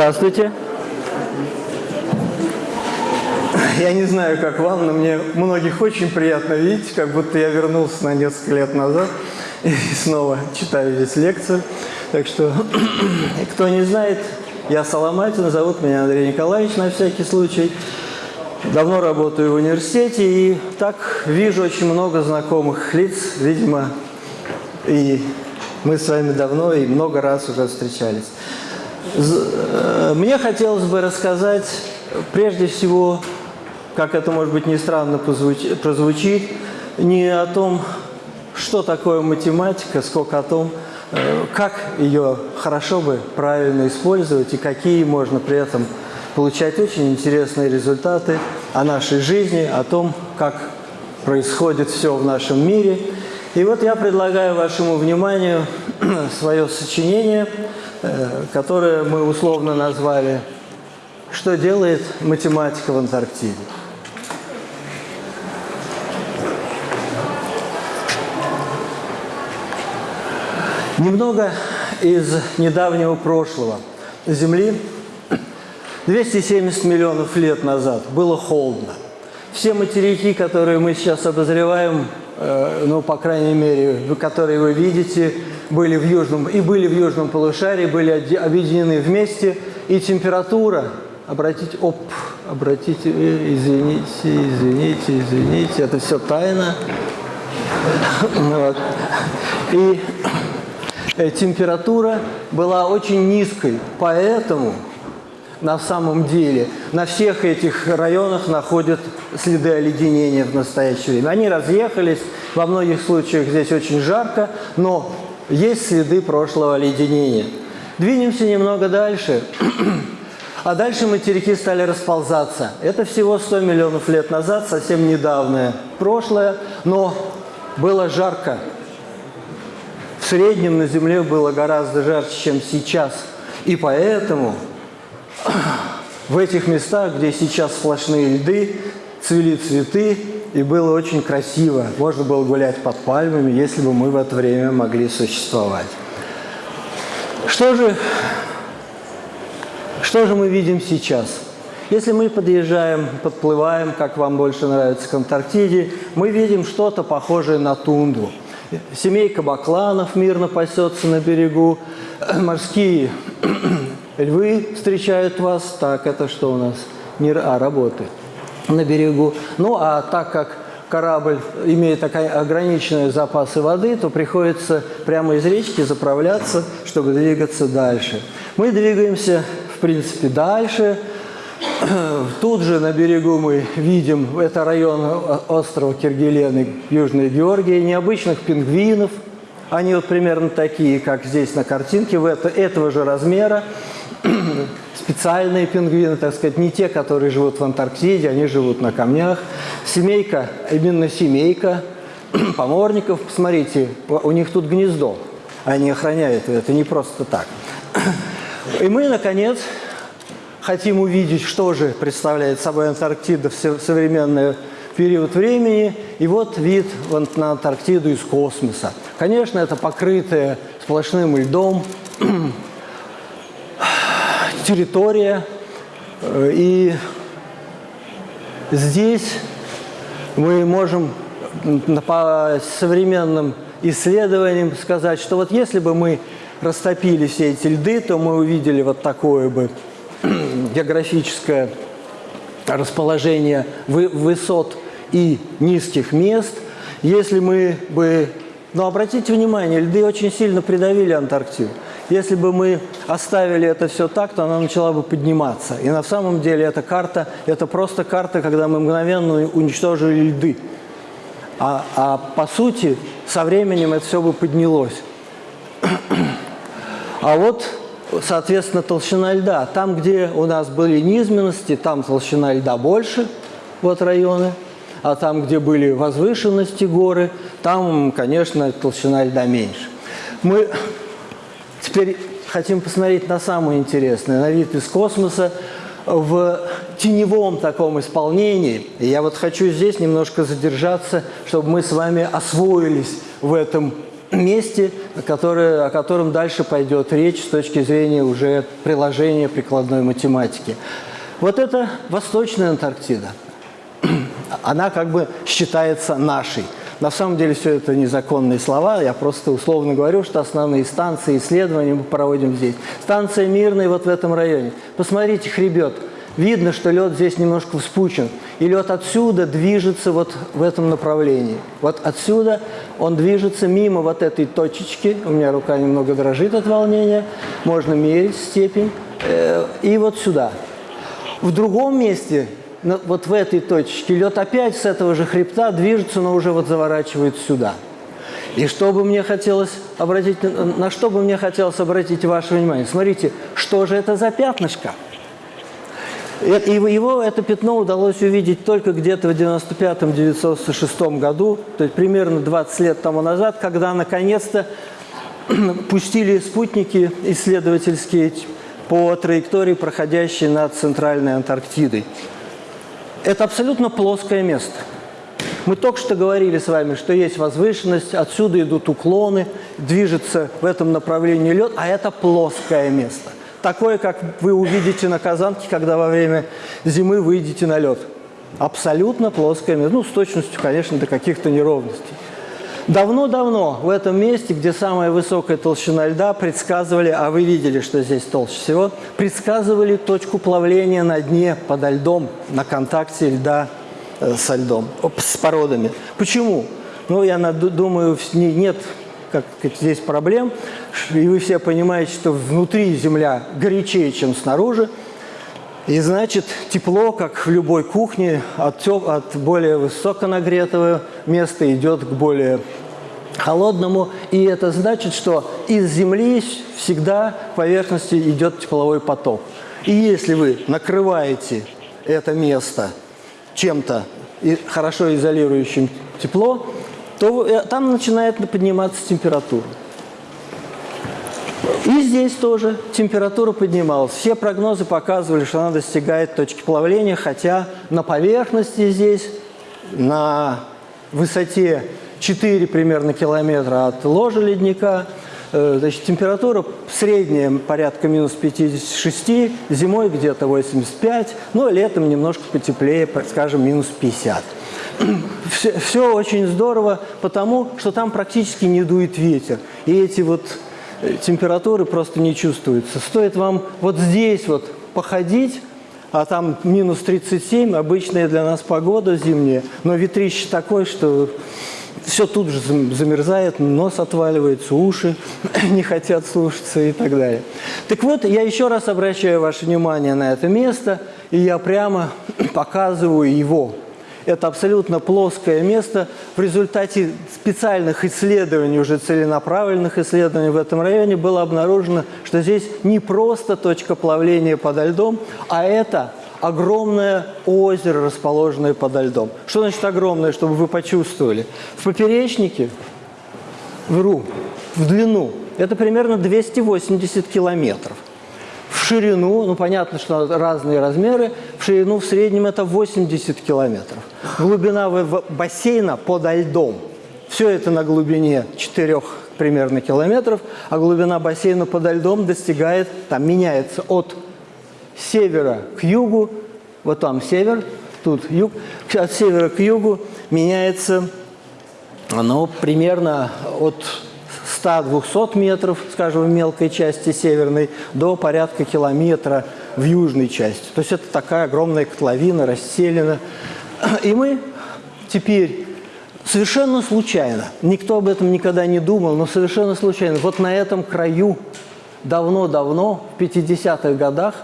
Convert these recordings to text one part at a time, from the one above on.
Здравствуйте. Я не знаю, как вам, но мне многих очень приятно видеть, как будто я вернулся на несколько лет назад и снова читаю здесь лекцию. Так что, кто не знает, я Соломатин, зовут меня Андрей Николаевич на всякий случай. Давно работаю в университете и так вижу очень много знакомых лиц, видимо, и мы с вами давно и много раз уже встречались. Э, мне хотелось бы рассказать прежде всего, как это может быть не странно прозвучит, не о том, что такое математика, сколько о том, э, как ее хорошо бы правильно использовать и какие можно при этом получать очень интересные результаты о нашей жизни, о том, как происходит все в нашем мире. И вот я предлагаю вашему вниманию свое сочинение, которое мы условно назвали «Что делает математика в Антарктиде?». Немного из недавнего прошлого Земли 270 миллионов лет назад было холодно. Все материки, которые мы сейчас обозреваем, э, ну, по крайней мере, которые вы видите, были в южном, и были в южном полушарии, были объединены вместе, и температура, обратите, оп, обратите, э, извините, извините, извините, это все тайна. Вот. И э, температура была очень низкой, поэтому на самом деле на всех этих районах находят следы оледенения в настоящее время. Они разъехались, во многих случаях здесь очень жарко, но есть следы прошлого оледенения. Двинемся немного дальше. А дальше материки стали расползаться. Это всего 100 миллионов лет назад, совсем недавнее прошлое, но было жарко. В среднем на Земле было гораздо жарче, чем сейчас. И поэтому в этих местах, где сейчас сплошные льды, цвели цветы, и было очень красиво. Можно было гулять под пальмами, если бы мы в это время могли существовать. Что же, что же мы видим сейчас? Если мы подъезжаем, подплываем, как вам больше нравится, к Антарктиде, мы видим что-то похожее на тундру. Семейка бакланов мирно пасется на берегу, морские львы встречают вас. Так, это что у нас? Не, а, работает на берегу. Ну, а так как корабль имеет ограниченные запасы воды, то приходится прямо из речки заправляться, чтобы двигаться дальше. Мы двигаемся, в принципе, дальше. Тут же на берегу мы видим, это район острова Киргелены, Южной Георгии, необычных пингвинов. Они вот примерно такие, как здесь на картинке, в это, этого же размера специальные пингвины, так сказать, не те, которые живут в Антарктиде, они живут на камнях. Семейка, именно семейка поморников, посмотрите, у них тут гнездо, они охраняют это не просто так. И мы, наконец, хотим увидеть, что же представляет собой Антарктида в современный период времени. И вот вид на Антарктиду из космоса. Конечно, это покрытое сплошным льдом территория. Э, и здесь мы можем по современным исследованиям сказать, что вот если бы мы растопили все эти льды, то мы увидели вот такое бы географическое расположение высот и низких мест. Если мы бы... Но обратите внимание, льды очень сильно придавили Антарктиду. Если бы мы оставили это все так, то она начала бы подниматься. И на самом деле эта карта, это просто карта, когда мы мгновенно уничтожили льды. А, а по сути, со временем это все бы поднялось. А вот, соответственно, толщина льда. Там, где у нас были низменности, там толщина льда больше, вот районы. А там, где были возвышенности горы, там, конечно, толщина льда меньше. Мы Теперь хотим посмотреть на самое интересное, на вид из космоса в теневом таком исполнении. И я вот хочу здесь немножко задержаться, чтобы мы с вами освоились в этом месте, которое, о котором дальше пойдет речь с точки зрения уже приложения прикладной математики. Вот это Восточная Антарктида. Она как бы считается нашей. На самом деле все это незаконные слова, я просто условно говорю, что основные станции исследований мы проводим здесь. Станция Мирная вот в этом районе. Посмотрите, хребет. Видно, что лед здесь немножко вспучен. И лед отсюда движется вот в этом направлении. Вот отсюда он движется мимо вот этой точечки. У меня рука немного дрожит от волнения. Можно мерить степень. Э, и вот сюда. В другом месте вот в этой точке лед опять с этого же хребта движется, но уже вот заворачивает сюда. И что бы мне хотелось обратить, на что бы мне хотелось обратить ваше внимание? Смотрите, что же это за пятнышко? И его это пятно удалось увидеть только где-то в 95-96 году, то есть примерно 20 лет тому назад, когда наконец-то пустили спутники исследовательские по траектории, проходящей над Центральной Антарктидой. Это абсолютно плоское место. Мы только что говорили с вами, что есть возвышенность, отсюда идут уклоны, движется в этом направлении лед, а это плоское место. Такое, как вы увидите на Казанке, когда во время зимы выйдете на лед. Абсолютно плоское место. Ну, с точностью, конечно, до каких-то неровностей. Давно-давно в этом месте, где самая высокая толщина льда, предсказывали, а вы видели, что здесь толще всего, предсказывали точку плавления на дне подо льдом, на контакте льда э, со льдом, с породами. Почему? Ну, я думаю, нет как здесь проблем, и вы все понимаете, что внутри Земля горячее, чем снаружи, и значит, тепло, как в любой кухне, от, от более высоконагретого места идет к более холодному, и это значит, что из Земли всегда к поверхности идет тепловой поток. И если вы накрываете это место чем-то хорошо изолирующим тепло, то э, там начинает подниматься температура. И здесь тоже температура поднималась. Все прогнозы показывали, что она достигает точки плавления, хотя на поверхности здесь, на высоте 4 примерно километра от ложа ледника. Э, значит, температура средняя порядка минус 56, зимой где-то 85, но летом немножко потеплее, скажем, минус 50. Все, все очень здорово, потому что там практически не дует ветер. И эти вот э, температуры просто не чувствуются. Стоит вам вот здесь вот походить, а там минус 37, обычная для нас погода зимняя, но ветрище такое, что все тут же замерзает, нос отваливается, уши не хотят слушаться и так далее. Так вот, я еще раз обращаю ваше внимание на это место, и я прямо показываю его. Это абсолютно плоское место. В результате специальных исследований, уже целенаправленных исследований в этом районе было обнаружено, что здесь не просто точка плавления подо льдом, а это огромное озеро, расположенное подо льдом. Что значит огромное, чтобы вы почувствовали? В поперечнике, вру, в длину, это примерно 280 километров. В ширину, ну понятно, что разные размеры, в ширину в среднем это 80 километров. Глубина бассейна подо льдом. Все это на глубине 4 примерно километров, а глубина бассейна подо льдом достигает, там меняется от севера к югу, вот там север, тут юг, от севера к югу меняется оно примерно от 100-200 метров, скажем, в мелкой части северной, до порядка километра в южной части. То есть это такая огромная котловина, расселена. И мы теперь совершенно случайно, никто об этом никогда не думал, но совершенно случайно, вот на этом краю давно-давно, в 50-х годах,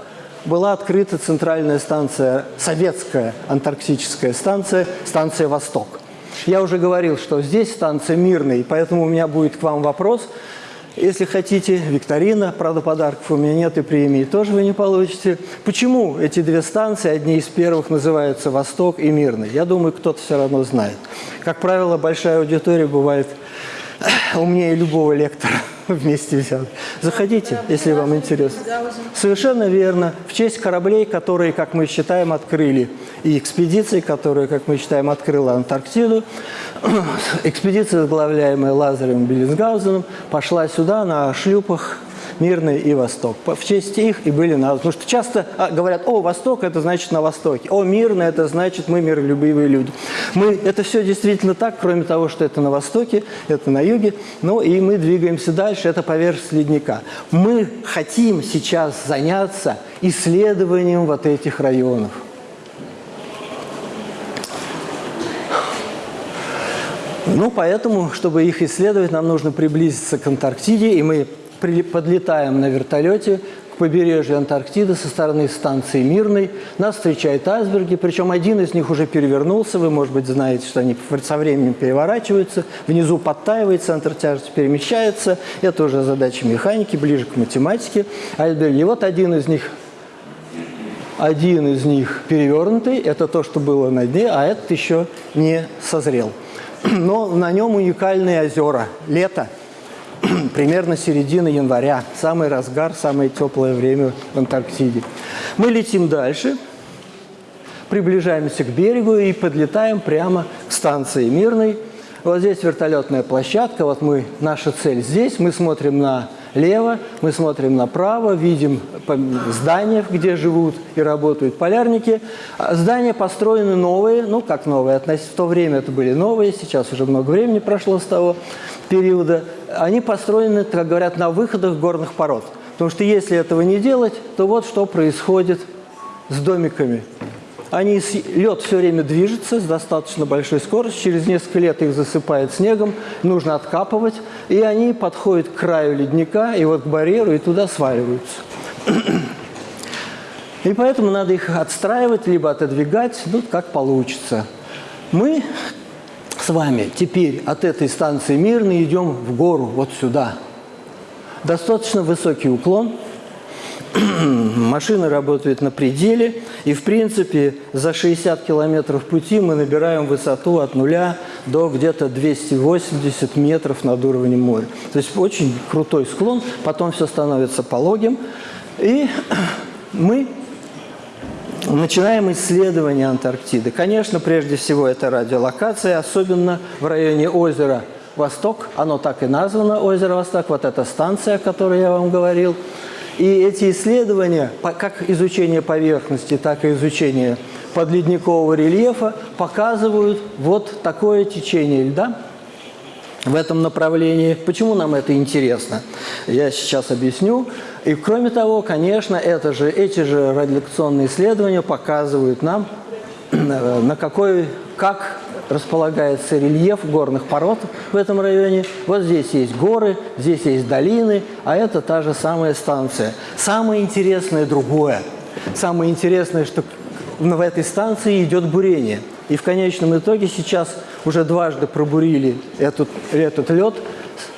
была открыта центральная станция, советская антарктическая станция, станция «Восток». Я уже говорил, что здесь станция мирная, поэтому у меня будет к вам вопрос. Если хотите, викторина, правда, подарков у меня нет и премии тоже вы не получите. Почему эти две станции, одни из первых, называются «Восток» и «Мирный»? Я думаю, кто-то все равно знает. Как правило, большая аудитория бывает умнее любого лектора вместе взят. Заходите, если вам интересно. Совершенно верно. В честь кораблей, которые, как мы считаем, открыли, и экспедиции, которые, как мы считаем, открыла Антарктиду, экспедиция, возглавляемая Лазарем Беллинсгаузеном, пошла сюда на шлюпах Мирный и Восток. В честь их и были названы. Потому что часто а, говорят, о, Восток – это значит на Востоке, о, Мирный – это значит мы миролюбивые люди. Мы, это все действительно так, кроме того, что это на Востоке, это на Юге. Ну и мы двигаемся дальше, это поверхность ледника. Мы хотим сейчас заняться исследованием вот этих районов. Ну, поэтому, чтобы их исследовать, нам нужно приблизиться к Антарктиде, и мы подлетаем на вертолете к побережью Антарктиды со стороны станции Мирной. Нас встречают айсберги, причем один из них уже перевернулся. Вы, может быть, знаете, что они со временем переворачиваются. Внизу подтаивает, центр тяжести перемещается. Это уже задача механики, ближе к математике. Айсберги. И вот один из них один из них перевернутый, это то, что было на дне, а этот еще не созрел. Но на нем уникальные озера. Лето – примерно середина января, самый разгар, самое теплое время в Антарктиде. Мы летим дальше, приближаемся к берегу и подлетаем прямо к станции Мирной. Вот здесь вертолетная площадка, вот мы, наша цель здесь, мы смотрим налево, мы смотрим направо, видим здания, где живут и работают полярники. А здания построены новые, ну как новые, относительно в то время это были новые, сейчас уже много времени прошло с того периода они построены, как говорят, на выходах горных пород. Потому что если этого не делать, то вот что происходит с домиками. Они, лед все время движется с достаточно большой скоростью, через несколько лет их засыпает снегом, нужно откапывать, и они подходят к краю ледника, и вот к барьеру, и туда сваливаются. И поэтому надо их отстраивать, либо отодвигать, ну, как получится. Мы с вами теперь от этой станции Мирный идем в гору, вот сюда. Достаточно высокий уклон. Машина работает на пределе. И, в принципе, за 60 километров пути мы набираем высоту от нуля до где-то 280 метров над уровнем моря. То есть очень крутой склон. Потом все становится пологим. И мы Начинаем исследование Антарктиды. Конечно, прежде всего это радиолокация, особенно в районе озера Восток. Оно так и названо, озеро Восток. Вот эта станция, о которой я вам говорил. И эти исследования, как изучение поверхности, так и изучение подледникового рельефа, показывают вот такое течение льда в этом направлении. Почему нам это интересно? Я сейчас объясню. И кроме того, конечно, это же, эти же радиолокационные исследования показывают нам, на какой, как располагается рельеф горных пород в этом районе. Вот здесь есть горы, здесь есть долины, а это та же самая станция. Самое интересное другое. Самое интересное, что в этой станции идет бурение. И в конечном итоге сейчас уже дважды пробурили этот, этот лед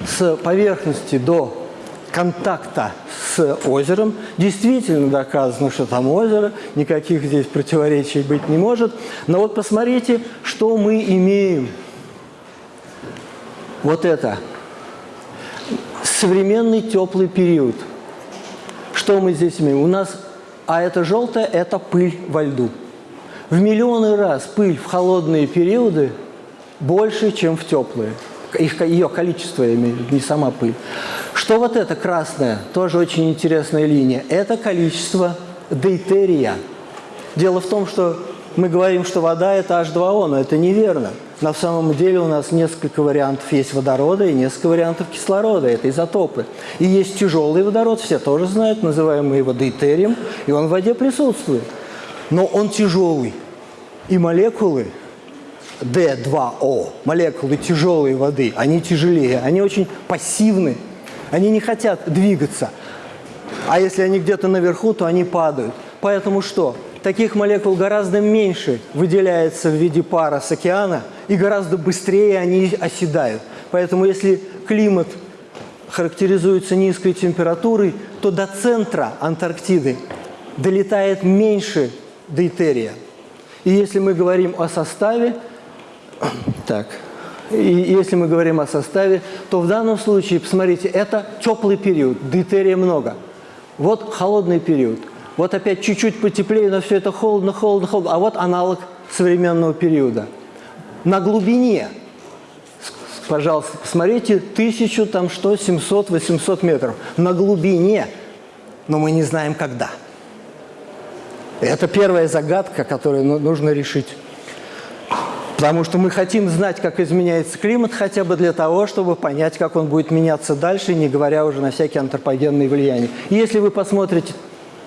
с поверхности до контакта с озером. Действительно доказано, что там озеро, никаких здесь противоречий быть не может. Но вот посмотрите, что мы имеем. Вот это. Современный теплый период. Что мы здесь имеем? У нас, а это желтое, это пыль во льду. В миллионы раз пыль в холодные периоды больше, чем в теплые. Их, ее количество, я имею в виду, не сама пыль. Что вот это красное, тоже очень интересная линия, это количество дейтерия. Дело в том, что мы говорим, что вода – это H2O, но это неверно. На самом деле у нас несколько вариантов есть водорода и несколько вариантов кислорода. Это изотопы. И есть тяжелый водород, все тоже знают, называем мы его дейтерием, и он в воде присутствует. Но он тяжелый. И молекулы D2O, молекулы тяжелой воды, они тяжелее, они очень пассивны. Они не хотят двигаться. А если они где-то наверху, то они падают. Поэтому что? Таких молекул гораздо меньше выделяется в виде пара с океана, и гораздо быстрее они оседают. Поэтому если климат характеризуется низкой температурой, то до центра Антарктиды долетает меньше дейтерия. И если мы говорим о составе, так, и если мы говорим о составе, то в данном случае, посмотрите, это теплый период, дейтерия много. Вот холодный период. Вот опять чуть-чуть потеплее, но все это холодно, холодно, холодно. А вот аналог современного периода. На глубине, пожалуйста, посмотрите, тысячу, там что, 700, 800 метров. На глубине, но мы не знаем когда. Это первая загадка, которую ну, нужно решить. Потому что мы хотим знать, как изменяется климат, хотя бы для того, чтобы понять, как он будет меняться дальше, не говоря уже на всякие антропогенные влияния. И если вы посмотрите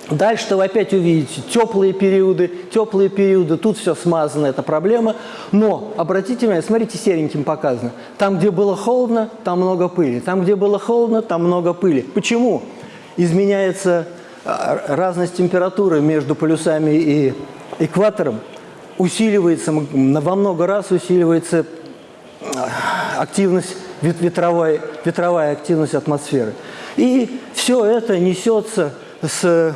дальше, то вы опять увидите теплые периоды, теплые периоды, тут все смазано, это проблема. Но, обратите внимание, смотрите, сереньким показано. Там, где было холодно, там много пыли. Там, где было холодно, там много пыли. Почему? Изменяется а, разность температуры между полюсами и экватором усиливается, во много раз усиливается а, активность, ветровая, ветровая активность атмосферы. И все это несется с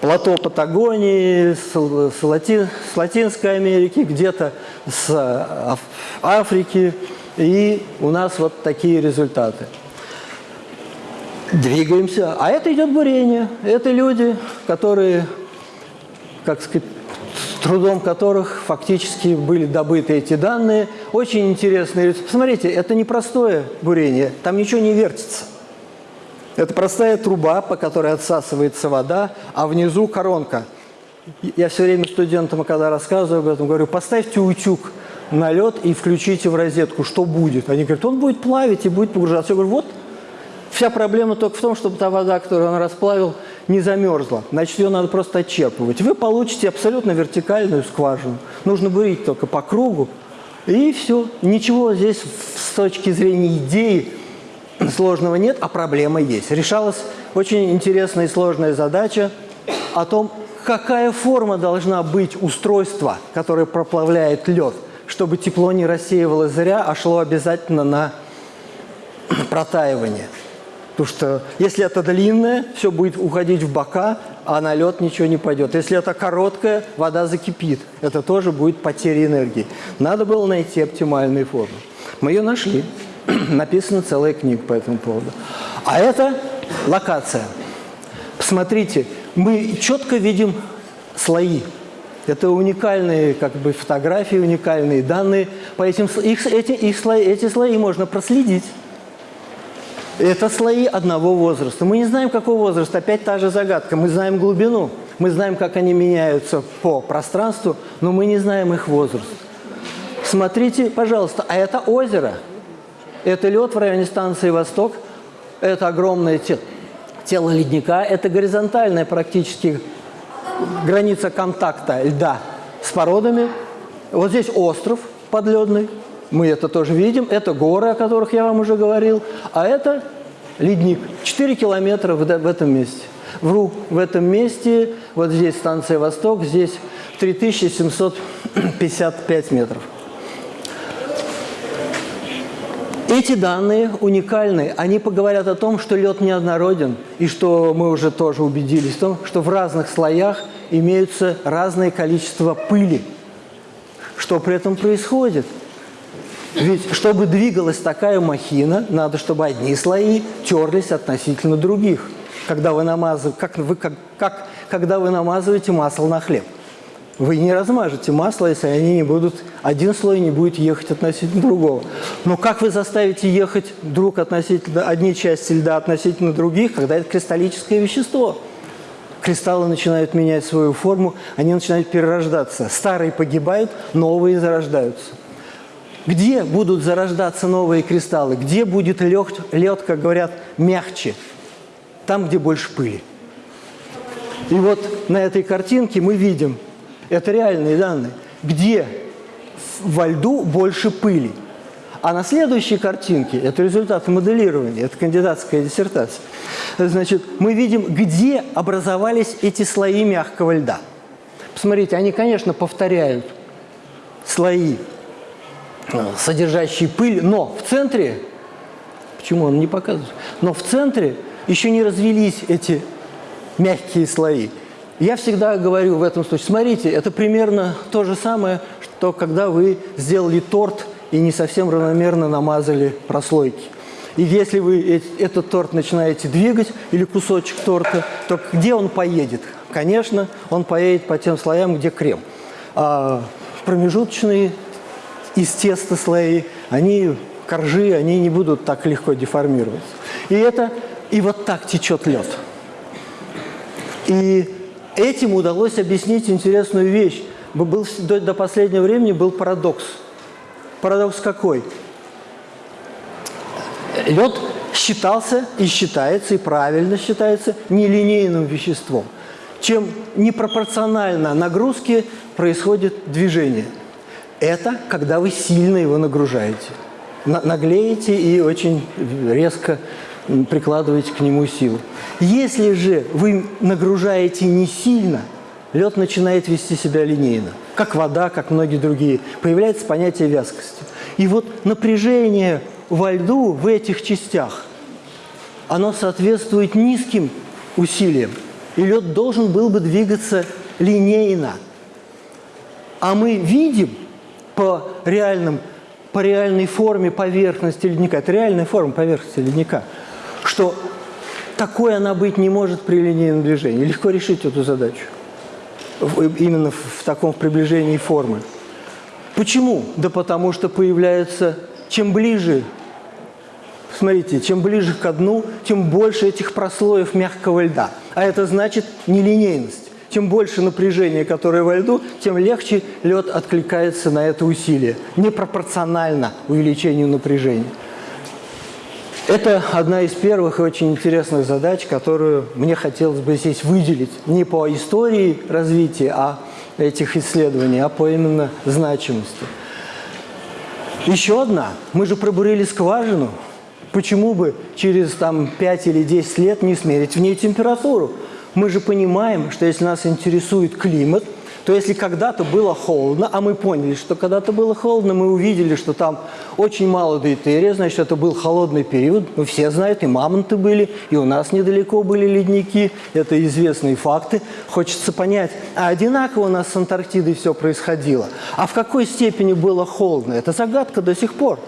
плато Патагонии, с, с, Лати, с Латинской Америки, где-то с а, Африки. И у нас вот такие результаты. Двигаемся. А это идет бурение. Это люди, которые, как сказать, трудом которых фактически были добыты эти данные. Очень интересные. Посмотрите, это не простое бурение, там ничего не вертится. Это простая труба, по которой отсасывается вода, а внизу коронка. Я все время студентам, когда рассказываю об этом, говорю, поставьте утюг на лед и включите в розетку, что будет. Они говорят, он будет плавить и будет погружаться. Я говорю, вот, вся проблема только в том, чтобы та вода, которую он расплавил, не замерзла. Значит, ее надо просто отчерпывать. Вы получите абсолютно вертикальную скважину. Нужно бурить только по кругу, и все. Ничего здесь с точки зрения идеи сложного нет, а проблема есть. Решалась очень интересная и сложная задача о том, какая форма должна быть устройства, которое проплавляет лед, чтобы тепло не рассеивалось зря, а шло обязательно на протаивание. Потому что если это длинное, все будет уходить в бока, а на лед ничего не пойдет. Если это короткое, вода закипит. Это тоже будет потеря энергии. Надо было найти оптимальную форму. Мы ее нашли. Написана целая книга по этому поводу. А это локация. Посмотрите, мы четко видим слои. Это уникальные как бы, фотографии, уникальные данные. По этим, их, эти, их слои, эти слои можно проследить. Это слои одного возраста. Мы не знаем, какого возраста. Опять та же загадка. Мы знаем глубину. Мы знаем, как они меняются по пространству, но мы не знаем их возраст. Смотрите, пожалуйста, а это озеро. Это лед в районе станции «Восток». Это огромное тело, тело ледника. Это горизонтальная практически граница контакта льда с породами. Вот здесь остров подледный. Мы это тоже видим. Это горы, о которых я вам уже говорил. А это ледник. 4 километра в, этом месте. Вру, в этом месте, вот здесь станция «Восток», здесь 3755 метров. Эти данные уникальны. Они поговорят о том, что лед неоднороден, и что мы уже тоже убедились в том, что в разных слоях имеются разное количество пыли. Что при этом происходит? Ведь чтобы двигалась такая махина, надо, чтобы одни слои терлись относительно других. Когда вы намазываете, как, вы, как, как, когда вы намазываете масло на хлеб. Вы не размажете масло, если они не будут, один слой не будет ехать относительно другого. Но как вы заставите ехать друг относительно, одни части льда относительно других, когда это кристаллическое вещество? Кристаллы начинают менять свою форму, они начинают перерождаться. Старые погибают, новые зарождаются. Где будут зарождаться новые кристаллы? Где будет лед, лед, как говорят, мягче? Там, где больше пыли. И вот на этой картинке мы видим, это реальные данные, где во льду больше пыли. А на следующей картинке, это результаты моделирования, это кандидатская диссертация, значит, мы видим, где образовались эти слои мягкого льда. Посмотрите, они, конечно, повторяют слои содержащий пыль, но в центре, почему он не показывает, но в центре еще не развелись эти мягкие слои. Я всегда говорю в этом случае, смотрите, это примерно то же самое, что когда вы сделали торт и не совсем равномерно намазали прослойки. И если вы этот торт начинаете двигать, или кусочек торта, то где он поедет? Конечно, он поедет по тем слоям, где крем. А промежуточные из теста слои, они, коржи, они не будут так легко деформироваться. И это, и вот так течет лед. И этим удалось объяснить интересную вещь. Был, до, до последнего времени был парадокс. Парадокс какой? Лед считался и считается, и правильно считается нелинейным веществом. Чем непропорционально нагрузке происходит движение. Это когда вы сильно его нагружаете. Наглеете и очень резко прикладываете к нему силу. Если же вы нагружаете не сильно, лед начинает вести себя линейно, как вода, как многие другие. Появляется понятие вязкости. И вот напряжение во льду в этих частях, оно соответствует низким усилиям. И лед должен был бы двигаться линейно. А мы видим по, реальным, по реальной форме поверхности ледника, это реальная форма поверхности ледника, что такой она быть не может при линейном движении. Легко решить эту задачу. Именно в таком приближении формы. Почему? Да потому что появляется, чем ближе, смотрите, чем ближе к дну, тем больше этих прослоев мягкого льда. А это значит нелинейность. Чем больше напряжения, которое во льду, тем легче лед откликается на это усилие. Непропорционально увеличению напряжения. Это одна из первых и очень интересных задач, которую мне хотелось бы здесь выделить. Не по истории развития а этих исследований, а по именно значимости. Еще одна. Мы же пробурили скважину. Почему бы через там, 5 или 10 лет не смерить в ней температуру? Мы же понимаем, что если нас интересует климат – то если когда-то было холодно, а мы поняли, что когда-то было холодно, мы увидели, что там очень мало дейтерия, значит, это был холодный период. Мы все знают, и мамонты были, и у нас недалеко были ледники. Это известные факты. Хочется понять, а одинаково у нас с Антарктидой все происходило? А в какой степени было холодно? Это загадка до сих пор.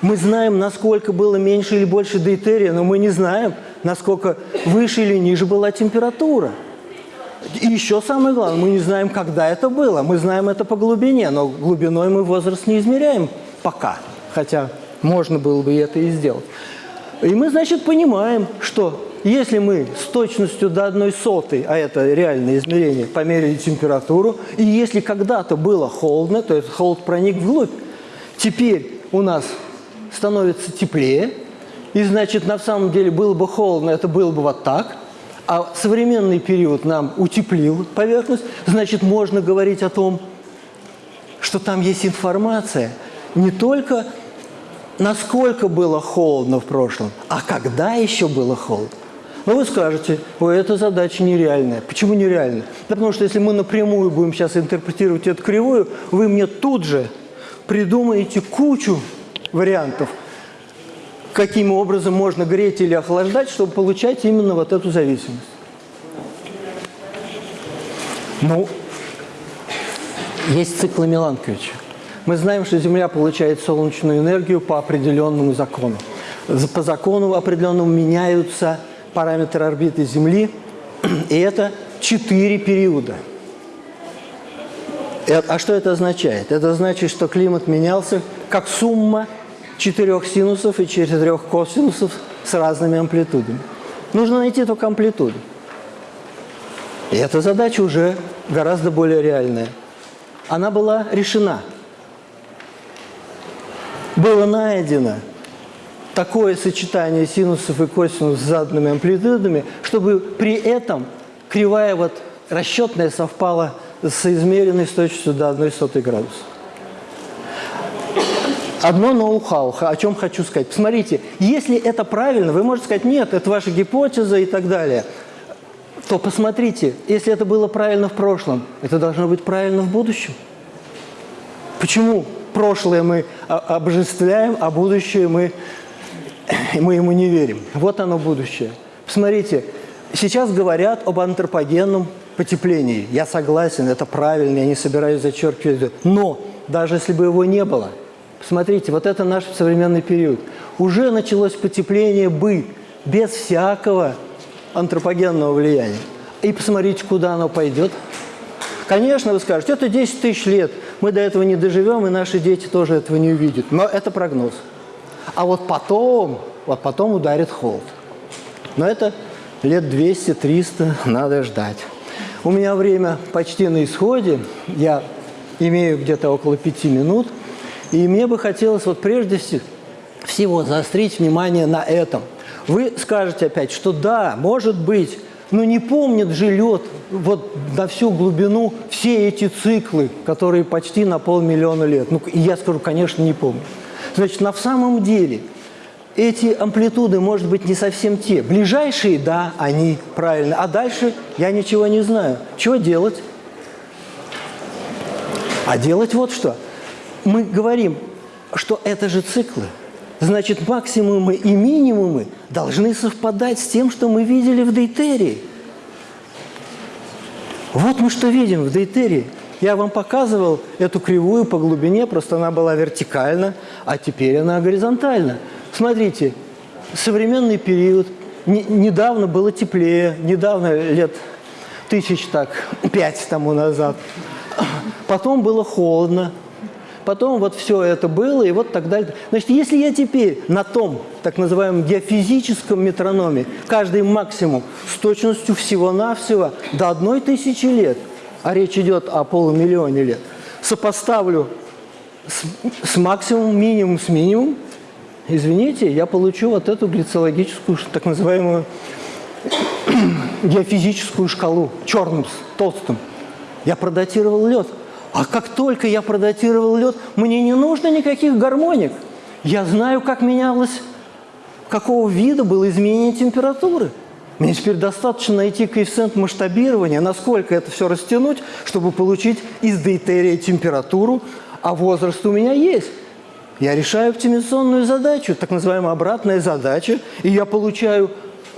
Мы знаем, насколько было меньше или больше дейтерия, но мы не знаем, насколько выше или ниже была температура. И еще самое главное, мы не знаем, когда это было. Мы знаем это по глубине, но глубиной мы возраст не измеряем пока. Хотя можно было бы это и сделать. И мы, значит, понимаем, что если мы с точностью до одной сотой, а это реальное измерение, померили температуру, и если когда-то было холодно, то этот холод проник вглубь, теперь у нас становится теплее, и, значит, на самом деле было бы холодно, это было бы вот так – а современный период нам утеплил поверхность, значит, можно говорить о том, что там есть информация не только насколько было холодно в прошлом, а когда еще было холодно. Но вы скажете, ой, эта задача нереальная. Почему нереальная? Да потому что если мы напрямую будем сейчас интерпретировать эту кривую, вы мне тут же придумаете кучу вариантов, каким образом можно греть или охлаждать, чтобы получать именно вот эту зависимость. Ну, есть циклы Миланковича. Мы знаем, что Земля получает солнечную энергию по определенному закону. По закону определенному меняются параметры орбиты Земли, и это четыре периода. А что это означает? Это значит, что климат менялся как сумма четырех синусов и четырех косинусов с разными амплитудами. Нужно найти только амплитуду. И эта задача уже гораздо более реальная. Она была решена. Было найдено такое сочетание синусов и косинусов с заданными амплитудами, чтобы при этом кривая вот расчетная совпала с измеренной с точностью до 1 сотой градуса. Одно ноу-хау, о чем хочу сказать. Посмотрите, если это правильно, вы можете сказать, нет, это ваша гипотеза и так далее, то посмотрите, если это было правильно в прошлом, это должно быть правильно в будущем. Почему прошлое мы обожествляем, а будущее мы, мы ему не верим? Вот оно будущее. Посмотрите, сейчас говорят об антропогенном потеплении. Я согласен, это правильно, я не собираюсь зачеркивать. Но даже если бы его не было – Посмотрите, вот это наш современный период. Уже началось потепление бы без всякого антропогенного влияния. И посмотрите, куда оно пойдет. Конечно, вы скажете, это 10 тысяч лет, мы до этого не доживем, и наши дети тоже этого не увидят. Но это прогноз. А вот потом, вот потом ударит холод. Но это лет 200-300 надо ждать. У меня время почти на исходе, я имею где-то около пяти минут, и мне бы хотелось вот прежде всего заострить внимание на этом. Вы скажете опять, что да, может быть, но не помнит же лед вот на всю глубину все эти циклы, которые почти на полмиллиона лет. Ну, я скажу, конечно, не помню. Значит, на самом деле эти амплитуды, может быть, не совсем те. Ближайшие, да, они правильно. А дальше я ничего не знаю. Чего делать? А делать вот что. Мы говорим, что это же циклы. Значит, максимумы и минимумы должны совпадать с тем, что мы видели в дейтерии. Вот мы что видим в дейтерии. Я вам показывал эту кривую по глубине, просто она была вертикальна, а теперь она горизонтальна. Смотрите, современный период, не, недавно было теплее, недавно, лет тысяч так, пять тому назад. Потом было холодно, потом вот все это было, и вот так далее. Значит, если я теперь на том, так называемом геофизическом метрономе, каждый максимум с точностью всего-навсего до одной тысячи лет, а речь идет о полумиллионе лет, сопоставлю с, с максимум, минимум с минимум, извините, я получу вот эту глицологическую, так называемую геофизическую шкалу, черным, толстым. Я продатировал лед. А как только я продатировал лед, мне не нужно никаких гармоник. Я знаю, как менялось, какого вида было изменение температуры. Мне теперь достаточно найти коэффициент масштабирования, насколько это все растянуть, чтобы получить из дейтерия температуру, а возраст у меня есть. Я решаю оптимизационную задачу, так называемая обратная задача, и я получаю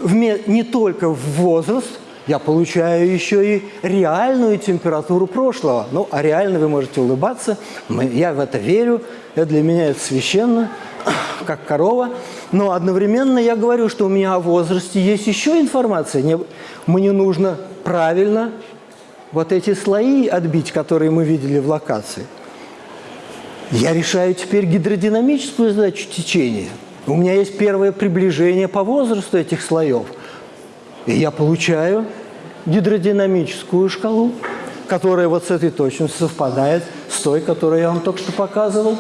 не только возраст, я получаю еще и реальную температуру прошлого. Ну, а реально вы можете улыбаться, я в это верю, это для меня это священно, как корова. Но одновременно я говорю, что у меня о возрасте есть еще информация. Мне нужно правильно вот эти слои отбить, которые мы видели в локации. Я решаю теперь гидродинамическую задачу течения. У меня есть первое приближение по возрасту этих слоев – и я получаю гидродинамическую шкалу, которая вот с этой точностью совпадает с той, которую я вам только что показывал.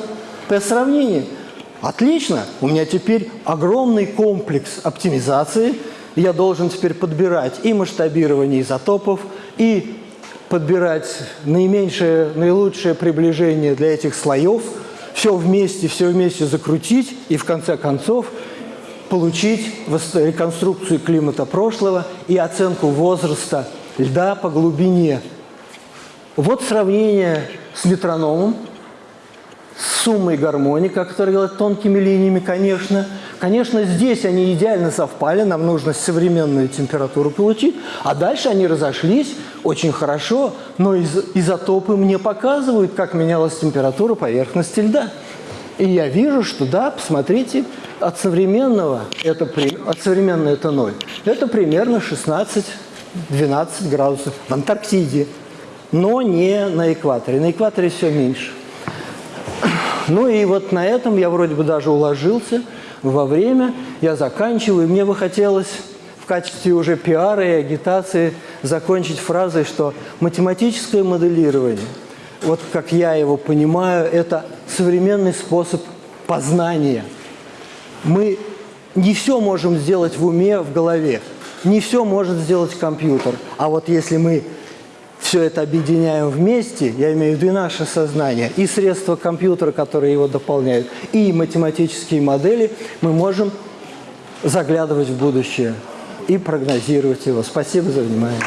По сравнению. Отлично! У меня теперь огромный комплекс оптимизации. Я должен теперь подбирать и масштабирование изотопов, и подбирать наименьшее, наилучшее приближение для этих слоев, все вместе, все вместе закрутить, и в конце концов получить реконструкцию климата прошлого и оценку возраста льда по глубине. Вот сравнение с метрономом, с суммой гармоник, который делает тонкими линиями, конечно. Конечно, здесь они идеально совпали, нам нужно современную температуру получить, а дальше они разошлись очень хорошо, но из изотопы мне показывают, как менялась температура поверхности льда. И я вижу, что да, посмотрите, от современного это, от современного это 0. Это примерно 16-12 градусов в Антарктиде, но не на экваторе. На экваторе все меньше. Ну и вот на этом я вроде бы даже уложился во время. Я заканчиваю. И мне бы хотелось в качестве уже пиара и агитации закончить фразой, что математическое моделирование, вот как я его понимаю, это современный способ познания – мы не все можем сделать в уме, в голове. Не все может сделать компьютер. А вот если мы все это объединяем вместе, я имею в виду и наше сознание, и средства компьютера, которые его дополняют, и математические модели, мы можем заглядывать в будущее и прогнозировать его. Спасибо за внимание.